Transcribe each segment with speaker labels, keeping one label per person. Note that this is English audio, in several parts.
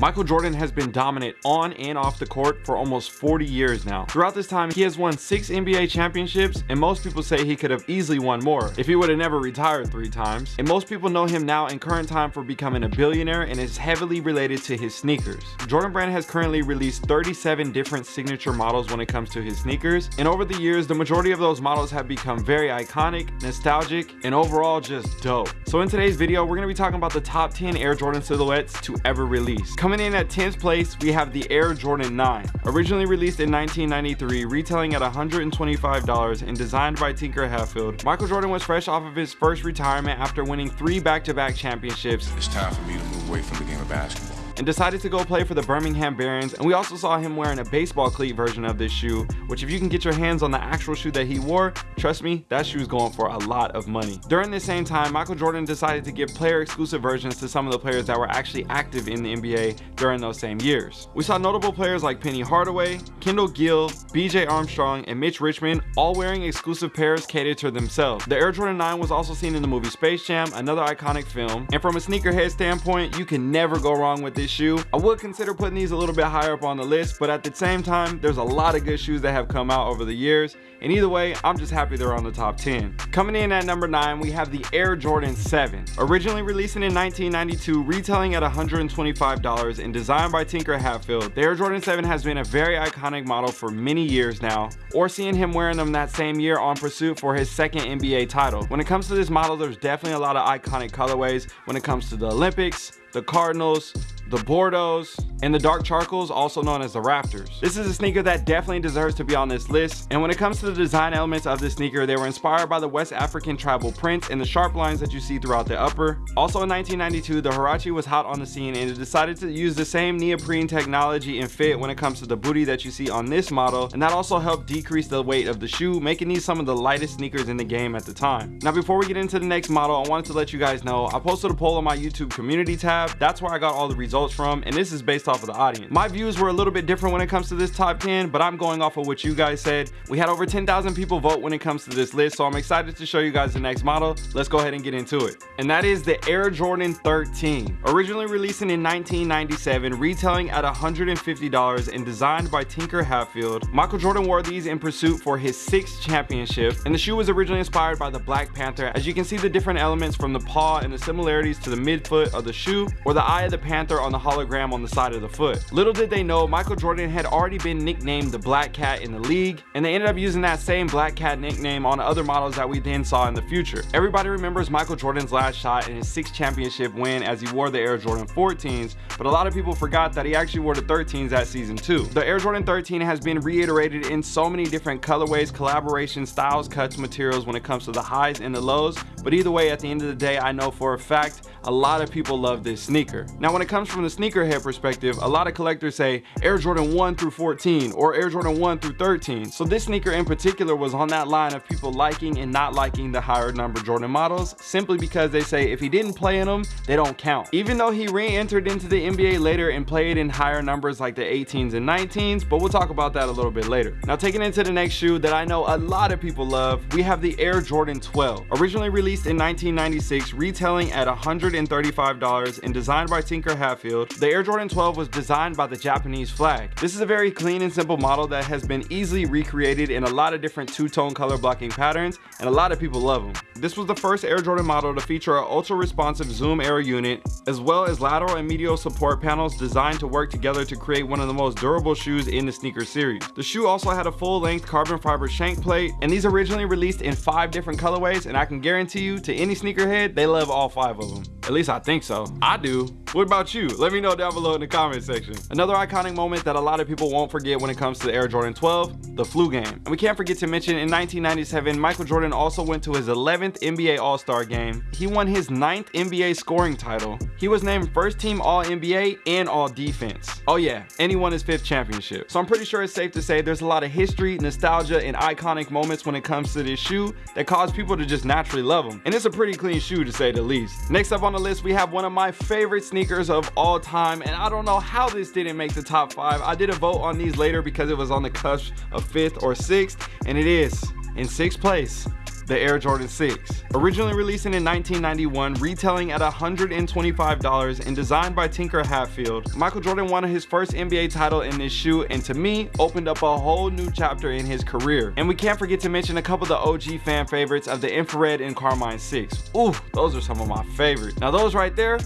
Speaker 1: Michael Jordan has been dominant on and off the court for almost 40 years now. Throughout this time, he has won six NBA championships, and most people say he could have easily won more if he would have never retired three times. And most people know him now in current time for becoming a billionaire and is heavily related to his sneakers. Jordan Brand has currently released 37 different signature models when it comes to his sneakers, and over the years, the majority of those models have become very iconic, nostalgic, and overall just dope. So in today's video, we're going to be talking about the top 10 Air Jordan silhouettes to ever release. Coming in at 10th place, we have the Air Jordan 9. Originally released in 1993, retailing at $125 and designed by Tinker Hatfield, Michael Jordan was fresh off of his first retirement after winning three back-to-back -back championships.
Speaker 2: It's time for me to move away from the game of basketball
Speaker 1: and decided to go play for the Birmingham Barons and we also saw him wearing a baseball cleat version of this shoe which if you can get your hands on the actual shoe that he wore trust me that shoe is going for a lot of money. During the same time Michael Jordan decided to give player exclusive versions to some of the players that were actually active in the NBA during those same years. We saw notable players like Penny Hardaway Kendall Gill BJ Armstrong and Mitch Richmond all wearing exclusive pairs catered to themselves. The Air Jordan 9 was also seen in the movie Space Jam another iconic film. And from a sneakerhead standpoint you can never go wrong with this shoe. I would consider putting these a little bit higher up on the list but at the same time there's a lot of good shoes that have come out over the years. And either way i'm just happy they're on the top 10 coming in at number nine we have the air jordan 7 originally releasing in 1992 retailing at 125 dollars and designed by tinker hatfield. The air jordan 7 has been a very iconic model for many years now. Or seeing him wearing them that same year on pursuit for his second nba title. When it comes to this model there's definitely a lot of iconic colorways when it comes to the olympics the cardinals the Bordeaux's, and the dark charcoals also known as the Raptors. This is a sneaker that definitely deserves to be on this list and when it comes to the design elements of this sneaker they were inspired by the West African tribal prints and the sharp lines that you see throughout the upper. Also in 1992 the Huarache was hot on the scene and it decided to use the same neoprene technology and fit when it comes to the booty that you see on this model and that also helped decrease the weight of the shoe making these some of the lightest sneakers in the game at the time. Now before we get into the next model I wanted to let you guys know I posted a poll on my YouTube community tab that's where I got all the results from and this is based off of the audience. My views were a little bit different when it comes to this top 10 but i'm going off of what you guys said. We had over 10,000 people vote when it comes to this list so i'm excited to show you guys the next model. Let's go ahead and get into it. And that is the air jordan 13 originally releasing in 1997 retailing at 150 dollars and designed by tinker hatfield. Michael jordan wore these in pursuit for his sixth championship and the shoe was originally inspired by the black panther. As you can see the different elements from the paw and the similarities to the midfoot of the shoe or the eye of the panther on the hologram on the side of the foot. Little did they know Michael Jordan had already been nicknamed the Black Cat in the league and they ended up using that same Black Cat nickname on other models that we then saw in the future. Everybody remembers Michael Jordan's last shot in his sixth championship win as he wore the Air Jordan 14s but a lot of people forgot that he actually wore the 13s that season too. The Air Jordan 13 has been reiterated in so many different colorways, collaborations, styles, cuts, materials when it comes to the highs and the lows but either way at the end of the day I know for a fact a lot of people love this sneaker. Now when it comes from the sneakerhead perspective, a lot of collectors say Air Jordan 1 through 14 or Air Jordan 1 through 13. So this sneaker in particular was on that line of people liking and not liking the higher number Jordan models simply because they say if he didn't play in them, they don't count. Even though he re-entered into the NBA later and played in higher numbers like the 18s and 19s, but we'll talk about that a little bit later. Now taking into the next shoe that I know a lot of people love, we have the Air Jordan 12. Originally released in 1996, retailing at $135 and designed by Tinker Hatfield the Air Jordan 12 was designed by the Japanese flag. This is a very clean and simple model that has been easily recreated in a lot of different two-tone color blocking patterns and a lot of people love them. This was the first Air Jordan model to feature an ultra responsive zoom air unit as well as lateral and medial support panels designed to work together to create one of the most durable shoes in the sneaker series. The shoe also had a full length carbon fiber shank plate and these originally released in five different colorways and I can guarantee you to any sneakerhead they love all five of them. At least I think so. I do. What about you? Let me know down below in the comment section. Another iconic moment that a lot of people won't forget when it comes to the Air Jordan 12, the flu game. And we can't forget to mention in 1997, Michael Jordan also went to his 11th NBA All-Star game. He won his ninth NBA scoring title. He was named first team All-NBA and All-Defense. Oh yeah, and he won his fifth championship. So I'm pretty sure it's safe to say there's a lot of history, nostalgia, and iconic moments when it comes to this shoe that cause people to just naturally love them. And it's a pretty clean shoe to say the least. Next up on the list, we have one of my favorite sneakers sneakers of all time and I don't know how this didn't make the top five. I did a vote on these later because it was on the cusp of fifth or sixth and it is in sixth place the Air Jordan 6. Originally releasing in 1991, retailing at $125 and designed by Tinker Hatfield, Michael Jordan won his first NBA title in this shoe and to me, opened up a whole new chapter in his career. And we can't forget to mention a couple of the OG fan favorites of the Infrared and Carmine 6. Ooh, those are some of my favorites. Now those right there,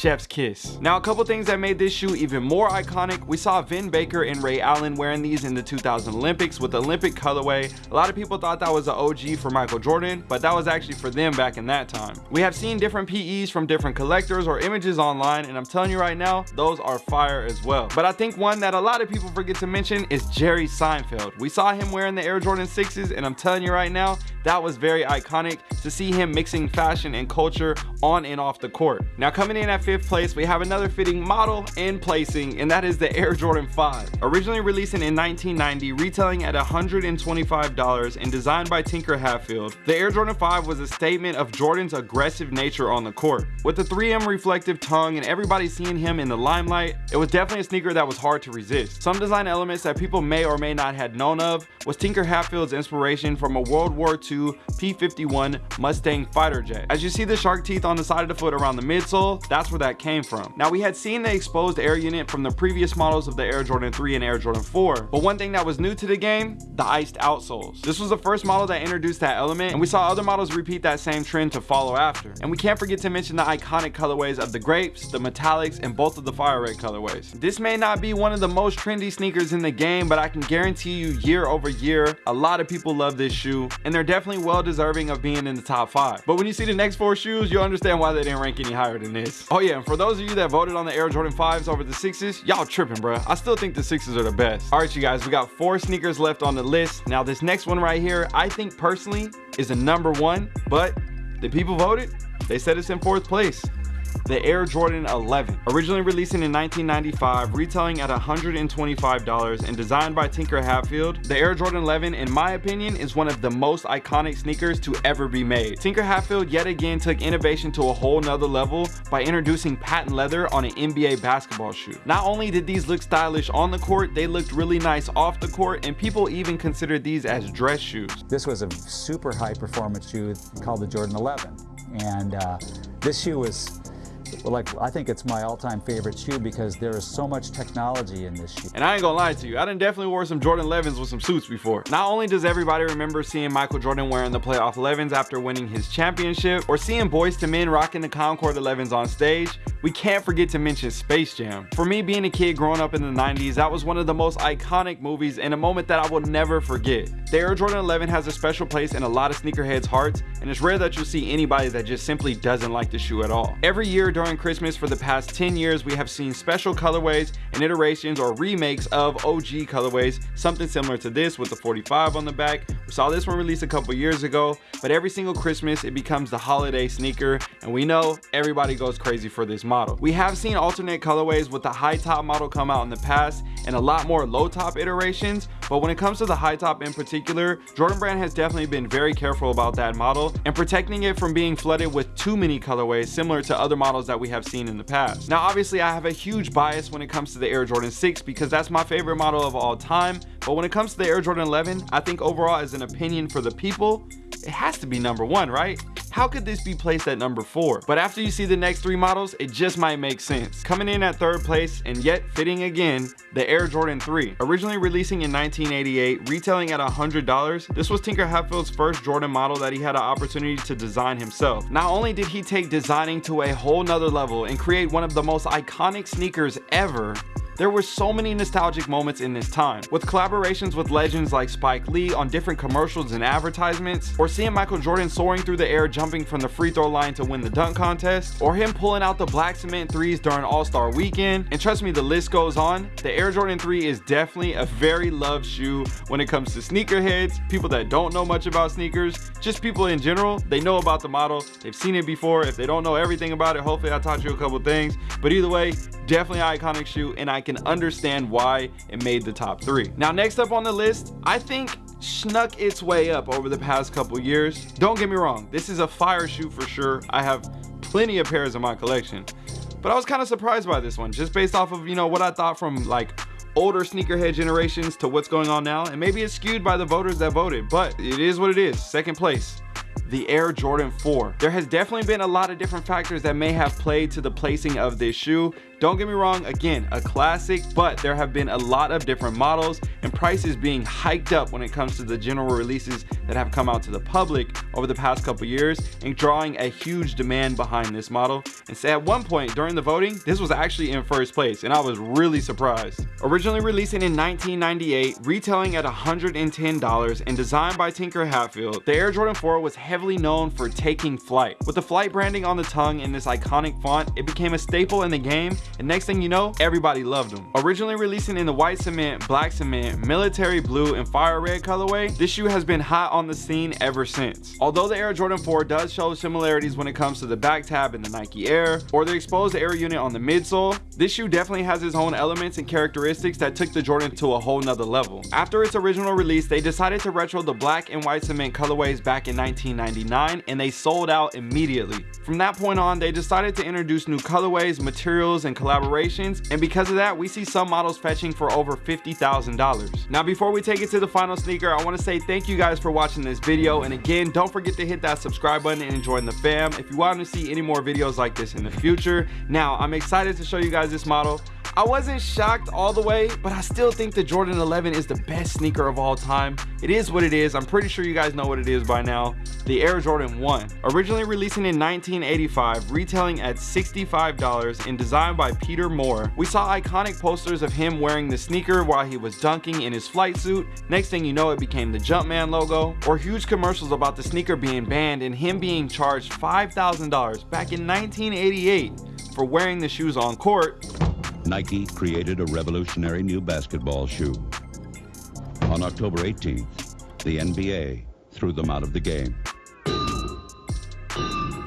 Speaker 1: chef's kiss. Now a couple things that made this shoe even more iconic. We saw Vin Baker and Ray Allen wearing these in the 2000 Olympics with Olympic colorway. A lot of people thought that was an OG for Michael Jordan, but that was actually for them back in that time. We have seen different PEs from different collectors or images online and I'm telling you right now, those are fire as well. But I think one that a lot of people forget to mention is Jerry Seinfeld. We saw him wearing the Air Jordan 6s and I'm telling you right now, that was very iconic to see him mixing fashion and culture on and off the court. Now coming in at fifth place, we have another fitting model and placing, and that is the Air Jordan 5. Originally releasing in 1990, retailing at $125 and designed by Tinker Hatfield, the Air Jordan 5 was a statement of Jordan's aggressive nature on the court. With the 3M reflective tongue and everybody seeing him in the limelight, it was definitely a sneaker that was hard to resist. Some design elements that people may or may not had known of was Tinker Hatfield's inspiration from a World War II P-51 Mustang fighter jet. As you see the shark teeth on the side of the foot around the midsole, that's where that came from. Now we had seen the exposed air unit from the previous models of the Air Jordan 3 and Air Jordan 4, but one thing that was new to the game, the iced outsoles. This was the first model that introduced that element, and we saw other models repeat that same trend to follow after. And we can't forget to mention the iconic colorways of the grapes, the metallics, and both of the fire red colorways. This may not be one of the most trendy sneakers in the game, but I can guarantee you year over year, a lot of people love this shoe, and they're definitely well deserving of being in the top five. But when you see the next four shoes, you'll understand why they didn't rank any higher than this. Oh yeah, and for those of you that voted on the Air Jordan 5s over the 6s, y'all tripping, bro. I still think the 6s are the best. All right, you guys, we got four sneakers left on the list. Now this next one right here, I think personally is a number one, but the people voted, they said it's in fourth place the Air Jordan 11. Originally releasing in 1995, retailing at $125 and designed by Tinker Hatfield, the Air Jordan 11, in my opinion, is one of the most iconic sneakers to ever be made. Tinker Hatfield yet again took innovation to a whole nother level by introducing patent leather on an NBA basketball shoe. Not only did these look stylish on the court, they looked really nice off the court, and people even considered these as dress shoes.
Speaker 3: This was a super high performance shoe called the Jordan 11. And uh, this shoe was like I think it's my all-time favorite shoe because there is so much technology in this shoe.
Speaker 1: And I ain't gonna lie to you, I done definitely wore some Jordan 11s with some suits before. Not only does everybody remember seeing Michael Jordan wearing the playoff 11s after winning his championship, or seeing Boyz II Men rocking the Concord 11s on stage, we can't forget to mention Space Jam. For me being a kid growing up in the 90s, that was one of the most iconic movies and a moment that I will never forget. The Air Jordan 11 has a special place in a lot of sneakerheads hearts and it's rare that you'll see anybody that just simply doesn't like the shoe at all. Every year during Christmas for the past 10 years, we have seen special colorways and iterations or remakes of OG colorways, something similar to this with the 45 on the back. We saw this one released a couple years ago, but every single Christmas it becomes the holiday sneaker and we know everybody goes crazy for this model. We have seen alternate colorways with the high top model come out in the past and a lot more low top iterations, but when it comes to the high top in particular, Jordan Brand has definitely been very careful about that model and protecting it from being flooded with too many colorways similar to other models that we have seen in the past. Now obviously I have a huge bias when it comes to the Air Jordan 6 because that's my favorite model of all time, but when it comes to the Air Jordan 11, I think overall as an opinion for the people, it has to be number one, right? How could this be placed at number four? But after you see the next three models, it just might make sense. Coming in at third place and yet fitting again, the Air Jordan 3. Originally releasing in 1988, retailing at $100, this was Tinker Hatfield's first Jordan model that he had an opportunity to design himself. Not only did he take designing to a whole nother level and create one of the most iconic sneakers ever, there were so many nostalgic moments in this time, with collaborations with legends like Spike Lee on different commercials and advertisements, or seeing Michael Jordan soaring through the air jumping from the free throw line to win the dunk contest, or him pulling out the black cement threes during All-Star Weekend, and trust me, the list goes on. The Air Jordan 3 is definitely a very loved shoe when it comes to sneakerheads, people that don't know much about sneakers, just people in general, they know about the model, they've seen it before. If they don't know everything about it, hopefully I taught you a couple things, but either way, definitely an iconic shoe and I can understand why it made the top three. Now next up on the list, I think snuck its way up over the past couple years. Don't get me wrong, this is a fire shoe for sure. I have plenty of pairs in my collection, but I was kind of surprised by this one just based off of, you know, what I thought from like older sneakerhead generations to what's going on now, and maybe it's skewed by the voters that voted, but it is what it is. Second place the Air Jordan 4. There has definitely been a lot of different factors that may have played to the placing of this shoe. Don't get me wrong, again, a classic, but there have been a lot of different models and prices being hiked up when it comes to the general releases that have come out to the public over the past couple years and drawing a huge demand behind this model. And so at one point during the voting, this was actually in first place and I was really surprised. Originally releasing in 1998, retailing at $110 and designed by Tinker Hatfield, the Air Jordan 4 was heavily known for taking flight. With the flight branding on the tongue in this iconic font, it became a staple in the game and next thing you know, everybody loved them. Originally releasing in the white cement, black cement, military blue, and fire red colorway, this shoe has been hot on the scene ever since. Although the Air Jordan 4 does show similarities when it comes to the back tab in the Nike Air, or the exposed air unit on the midsole, this shoe definitely has its own elements and characteristics that took the Jordan to a whole nother level. After its original release, they decided to retro the black and white cement colorways back in 1999, and they sold out immediately. From that point on, they decided to introduce new colorways, materials, and collaborations, and because of that, we see some models fetching for over $50,000. Now, before we take it to the final sneaker, I want to say thank you guys for watching this video, and again, don't forget to hit that subscribe button and join the fam if you want to see any more videos like this in the future. Now, I'm excited to show you guys this model. I wasn't shocked all the way, but I still think the Jordan 11 is the best sneaker of all time. It is what it is. I'm pretty sure you guys know what it is by now. The Air Jordan 1. Originally releasing in 1985, retailing at $65 and designed by Peter Moore. We saw iconic posters of him wearing the sneaker while he was dunking in his flight suit. Next thing you know, it became the Jumpman logo. Or huge commercials about the sneaker being banned and him being charged $5,000 back in 1988 for wearing the shoes on court
Speaker 4: Nike created a revolutionary new basketball shoe. On October 18th, the NBA threw them out of the game.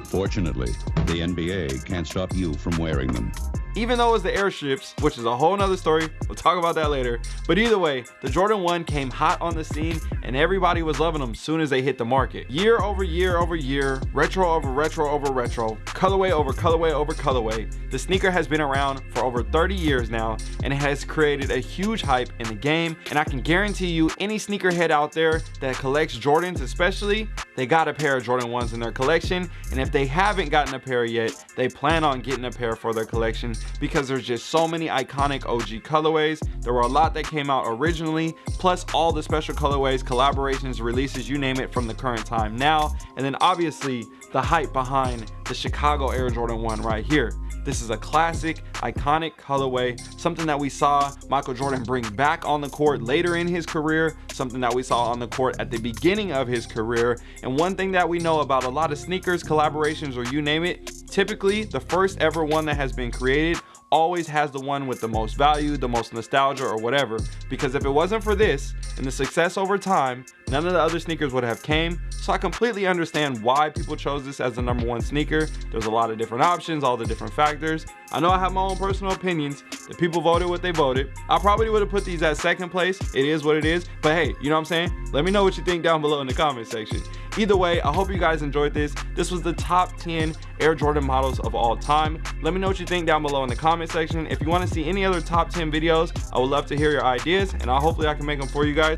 Speaker 4: Fortunately, the NBA can't stop you from wearing them
Speaker 1: even though it was the Air Ships, which is a whole nother story. We'll talk about that later. But either way, the Jordan 1 came hot on the scene and everybody was loving them as soon as they hit the market. Year over year over year, retro over retro over retro, colorway over colorway over colorway, the sneaker has been around for over 30 years now and it has created a huge hype in the game. And I can guarantee you any sneakerhead out there that collects Jordans especially, they got a pair of Jordan 1s in their collection. And if they haven't gotten a pair yet, they plan on getting a pair for their collection because there's just so many iconic OG colorways. There were a lot that came out originally, plus all the special colorways, collaborations, releases, you name it from the current time now. And then obviously the hype behind the Chicago Air Jordan 1 right here. This is a classic, iconic colorway, something that we saw Michael Jordan bring back on the court later in his career, something that we saw on the court at the beginning of his career. And one thing that we know about a lot of sneakers, collaborations, or you name it, typically the first ever one that has been created always has the one with the most value, the most nostalgia or whatever. Because if it wasn't for this and the success over time, none of the other sneakers would have came. So I completely understand why people chose this as the number one sneaker. There's a lot of different options, all the different factors. I know I have my own personal opinions. The people voted what they voted. I probably would have put these at second place. It is what it is. But hey, you know what I'm saying? Let me know what you think down below in the comment section. Either way, I hope you guys enjoyed this. This was the top 10 Air Jordan models of all time. Let me know what you think down below in the comment section. If you want to see any other top 10 videos, I would love to hear your ideas and I hopefully I can make them for you guys.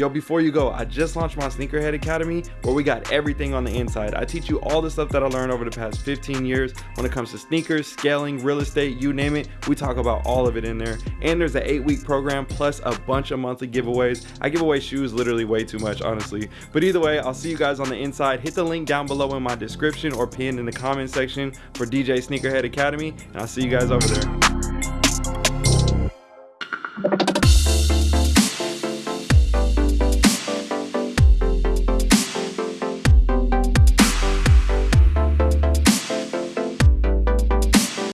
Speaker 1: Yo, before you go, I just launched my Sneakerhead Academy where we got everything on the inside. I teach you all the stuff that I learned over the past 15 years when it comes to sneakers, scaling, real estate, you name it. We talk about all of it in there. And there's an eight week program plus a bunch of monthly giveaways. I give away shoes literally way too much, honestly. But either way, I'll see you guys on the inside. Hit the link down below in my description or pinned in the comment section for DJ Sneakerhead Academy. And I'll see you guys over there.